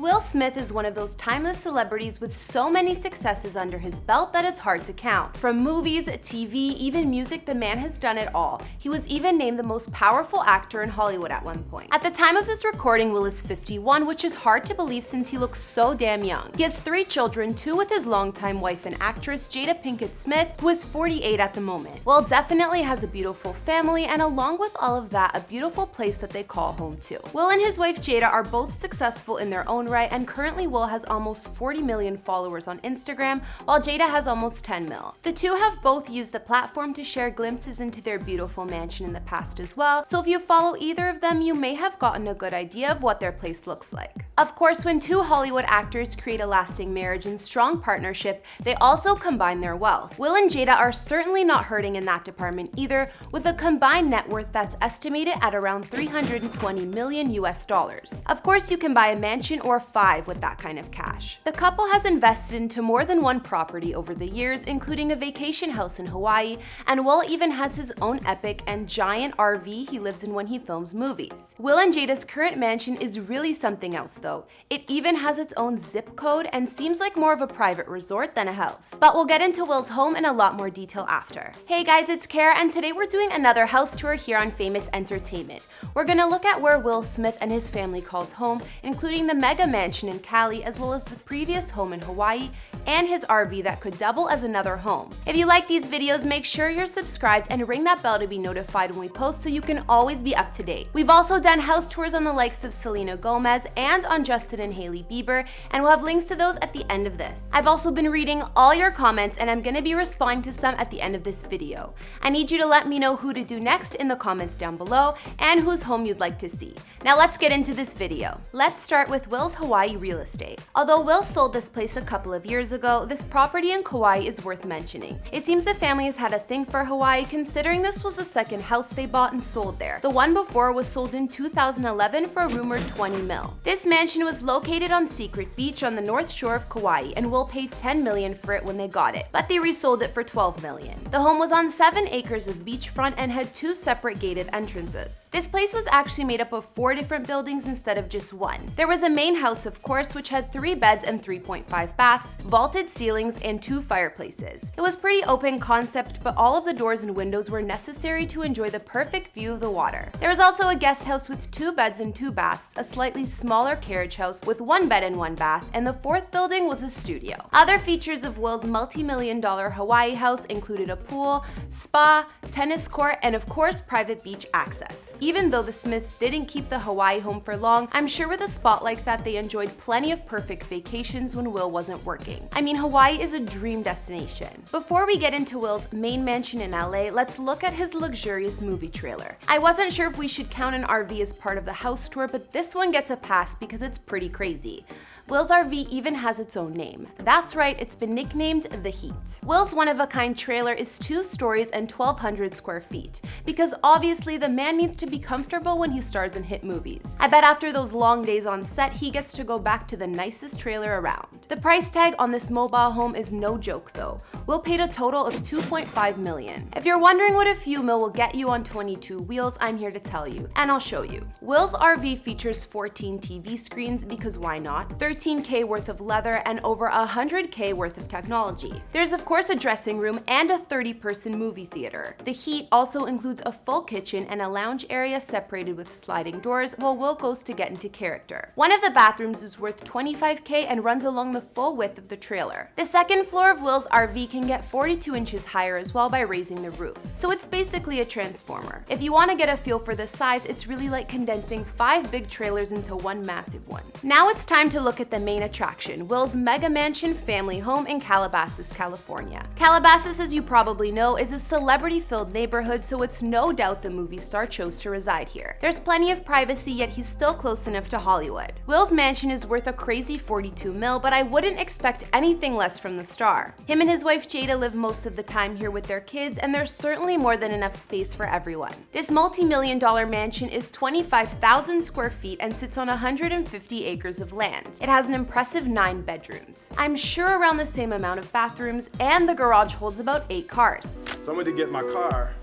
Will Smith is one of those timeless celebrities with so many successes under his belt that it's hard to count. From movies, TV, even music, the man has done it all. He was even named the most powerful actor in Hollywood at one point. At the time of this recording, Will is 51, which is hard to believe since he looks so damn young. He has three children, two with his longtime wife and actress Jada Pinkett Smith, who is 48 at the moment. Will definitely has a beautiful family and along with all of that, a beautiful place that they call home too. Will and his wife Jada are both successful in their own right, and currently Will has almost 40 million followers on Instagram, while Jada has almost 10 mil. The two have both used the platform to share glimpses into their beautiful mansion in the past as well, so if you follow either of them, you may have gotten a good idea of what their place looks like. Of course, when two Hollywood actors create a lasting marriage and strong partnership, they also combine their wealth. Will and Jada are certainly not hurting in that department either, with a combined net worth that's estimated at around 320 million US dollars. Of course, you can buy a mansion or five with that kind of cash. The couple has invested into more than one property over the years, including a vacation house in Hawaii, and Will even has his own epic and giant RV he lives in when he films movies. Will and Jada's current mansion is really something else though. It even has its own zip code and seems like more of a private resort than a house. But we'll get into Will's home in a lot more detail after. Hey guys, it's Kara and today we're doing another house tour here on Famous Entertainment. We're gonna look at where Will Smith and his family calls home, including the mega mansion in Cali as well as the previous home in Hawaii and his RV that could double as another home. If you like these videos, make sure you're subscribed and ring that bell to be notified when we post so you can always be up to date. We've also done house tours on the likes of Selena Gomez and on Justin and Hailey Bieber, and we'll have links to those at the end of this. I've also been reading all your comments and I'm gonna be responding to some at the end of this video. I need you to let me know who to do next in the comments down below and whose home you'd like to see. Now let's get into this video. Let's start with Will's Hawaii real estate. Although Will sold this place a couple of years ago, this property in Kauai is worth mentioning. It seems the family has had a thing for Hawaii considering this was the second house they bought and sold there. The one before was sold in 2011 for a rumored 20 mil. This mansion was located on Secret Beach on the north shore of Kauai and Will paid 10 million for it when they got it, but they resold it for 12 million. The home was on 7 acres of beachfront and had two separate gated entrances. This place was actually made up of four different buildings instead of just one. There was a main house of course which had 3 beds and 3.5 baths, vaulted ceilings, and two fireplaces. It was pretty open concept but all of the doors and windows were necessary to enjoy the perfect view of the water. There was also a guest house with two beds and two baths, a slightly smaller carriage house with one bed and one bath, and the fourth building was a studio. Other features of Will's multi-million dollar Hawaii house included a pool, spa, tennis court, and of course private beach access. Even though the Smiths didn't keep the Hawaii home for long, I'm sure with a spot like that they enjoyed plenty of perfect vacations when Will wasn't working. I mean, Hawaii is a dream destination. Before we get into Will's main mansion in LA, let's look at his luxurious movie trailer. I wasn't sure if we should count an RV as part of the house tour, but this one gets a pass because it's pretty crazy. Will's RV even has its own name. That's right, it's been nicknamed The Heat. Will's one-of-a-kind trailer is two stories and 1,200 square feet, because obviously the man needs to be comfortable when he stars in hit movies. I bet after those long days on set, he gets to go back to the nicest trailer around. The price tag on this mobile home is no joke though. Will paid a total of 2.5 million. If you're wondering what a few mil will get you on 22 wheels, I'm here to tell you, and I'll show you. Will's RV features 14 TV screens because why not? 13k worth of leather and over 100k worth of technology. There's of course a dressing room and a 30 person movie theater. The Heat also includes a full kitchen and a lounge area separated with sliding doors while Will goes to get into character. One of the bathrooms is worth 25k and runs along the full width of the trailer. The second floor of Will's RV can get 42 inches higher as well by raising the roof. So it's basically a transformer. If you want to get a feel for the size, it's really like condensing five big trailers into one massive one. Now it's time to look at the main attraction, Will's Mega Mansion family home in Calabasas, California. Calabasas, as you probably know, is a celebrity-filled neighborhood, so it's no doubt the movie star chose to reside here. There's plenty of privacy, yet he's still close enough to Hollywood. Will's mansion is worth a crazy 42 mil, but I wouldn't expect anything less from the star. Him and his wife Jada live most of the time here with their kids, and there's certainly more than enough space for everyone. This multi-million dollar mansion is 25,000 square feet and sits on 150 acres of land. It has an impressive nine bedrooms. I'm sure around the same amount of bathrooms, and the garage holds about eight cars. So I went to get my car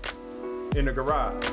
in the garage.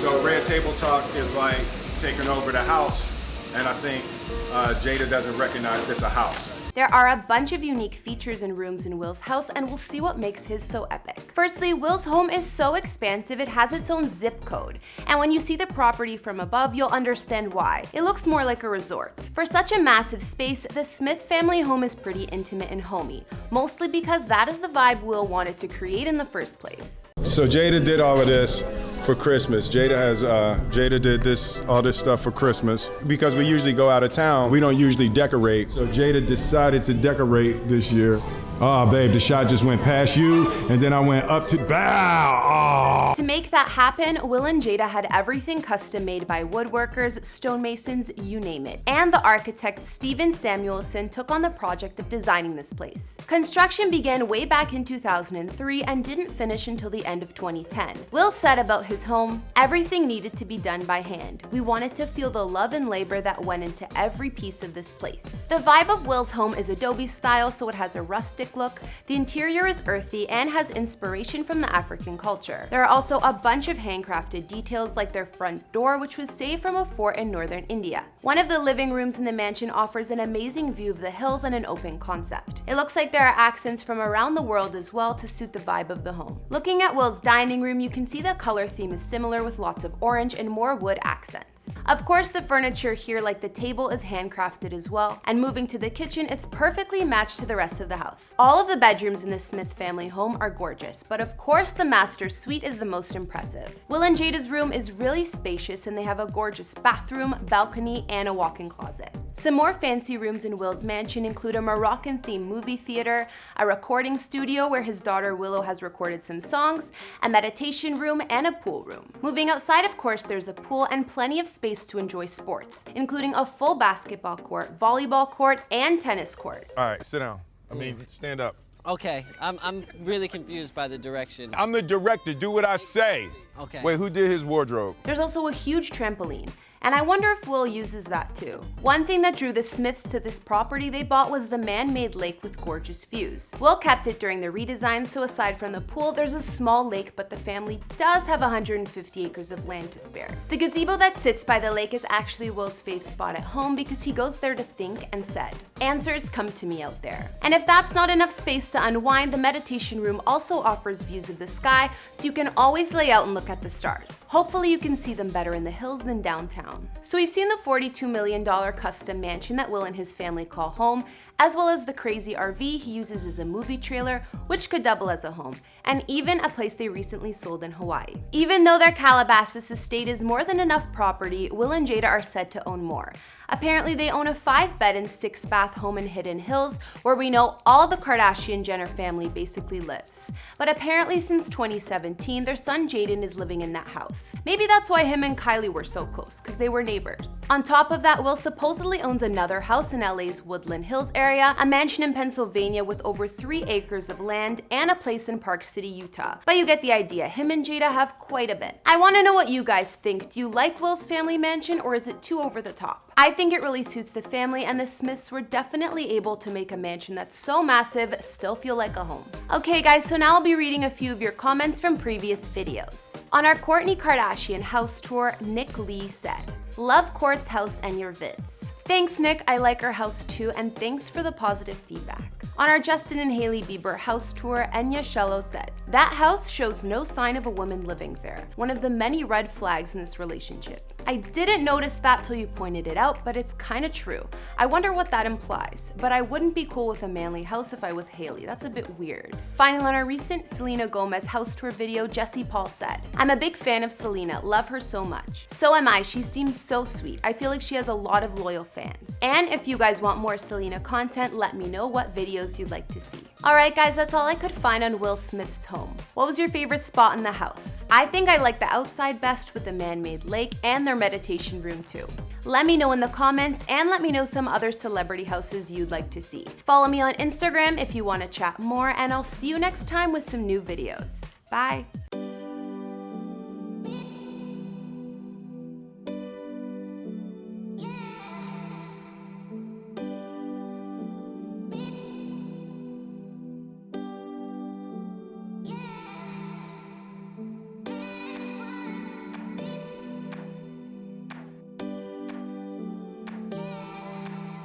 So Red Table Talk is like taking over the house, and I think uh, Jada doesn't recognize this a house. There are a bunch of unique features and rooms in Will's house and we'll see what makes his so epic. Firstly, Will's home is so expansive it has its own zip code. And when you see the property from above, you'll understand why. It looks more like a resort. For such a massive space, the Smith family home is pretty intimate and homey, mostly because that is the vibe Will wanted to create in the first place. So Jada did all of this for Christmas. Jada has uh, Jada did this all this stuff for Christmas because we usually go out of town. We don't usually decorate. So Jada decided to decorate this year. Oh, babe, the shot just went past you, and then I went up to bow. Oh. To make that happen, Will and Jada had everything custom made by woodworkers, stonemasons, you name it. And the architect Steven Samuelson took on the project of designing this place. Construction began way back in 2003 and didn't finish until the end of 2010. Will said about his home, everything needed to be done by hand. We wanted to feel the love and labor that went into every piece of this place. The vibe of Will's home is Adobe style, so it has a rustic look, the interior is earthy and has inspiration from the African culture. There are also a bunch of handcrafted details like their front door which was saved from a fort in northern India. One of the living rooms in the mansion offers an amazing view of the hills and an open concept. It looks like there are accents from around the world as well to suit the vibe of the home. Looking at Will's dining room, you can see the color theme is similar with lots of orange and more wood accents. Of course, the furniture here, like the table, is handcrafted as well, and moving to the kitchen, it's perfectly matched to the rest of the house. All of the bedrooms in the Smith family home are gorgeous, but of course the master suite is the most impressive. Will and Jada's room is really spacious and they have a gorgeous bathroom, balcony, and a walk-in closet. Some more fancy rooms in Will's mansion include a Moroccan-themed movie theater, a recording studio where his daughter Willow has recorded some songs, a meditation room, and a pool room. Moving outside, of course, there's a pool and plenty of space to enjoy sports, including a full basketball court, volleyball court, and tennis court. All right, sit down. I mean, stand up. Okay, I'm, I'm really confused by the direction. I'm the director, do what I say. Okay. Wait, who did his wardrobe? There's also a huge trampoline. And I wonder if Will uses that too. One thing that drew the Smiths to this property they bought was the man-made lake with gorgeous views. Will kept it during the redesign, so aside from the pool, there's a small lake, but the family does have 150 acres of land to spare. The gazebo that sits by the lake is actually Will's fave spot at home because he goes there to think and said, answers come to me out there. And if that's not enough space to unwind, the meditation room also offers views of the sky, so you can always lay out and look at the stars. Hopefully you can see them better in the hills than downtown So we've seen the $42 million custom mansion that Will and his family call home, as well as the crazy RV he uses as a movie trailer, which could double as a home, and even a place they recently sold in Hawaii. Even though their Calabasas estate is more than enough property, Will and Jada are said to own more. Apparently they own a five bed and six bath home in Hidden Hills where we know all the Kardashian Jenner family basically lives. But apparently since 2017, their son Jaden is living in that house. Maybe that's why him and Kylie were so close, because they were neighbors. On top of that, Will supposedly owns another house in LA's Woodland Hills area, a mansion in Pennsylvania with over three acres of land, and a place in Park City, Utah. But you get the idea, him and Jada have quite a bit. I want to know what you guys think. Do you like Will's family mansion or is it too over the top? I think it really suits the family and the Smiths were definitely able to make a mansion that's so massive still feel like a home. Okay guys, so now I'll be reading a few of your comments from previous videos. On our Kourtney Kardashian house tour, Nick Lee said, Love Kourt's house and your vids. Thanks Nick, I like our house too, and thanks for the positive feedback. On our Justin and Hailey Bieber house tour, Enya Shello said, That house shows no sign of a woman living there, one of the many red flags in this relationship. I didn't notice that till you pointed it out, but it's kinda true. I wonder what that implies, but I wouldn't be cool with a manly house if I was Hailey, that's a bit weird. Finally, on our recent Selena Gomez house tour video, Jesse Paul said, I'm a big fan of Selena, love her so much. So am I, she seems so sweet. I feel like she has a lot of loyal fans. And if you guys want more Selena content, let me know what videos you'd like to see. Alright guys, that's all I could find on Will Smith's home. What was your favorite spot in the house? I think I like the outside best with the man-made lake and their meditation room too. Let me know in the comments and let me know some other celebrity houses you'd like to see. Follow me on Instagram if you want to chat more and I'll see you next time with some new videos. Bye!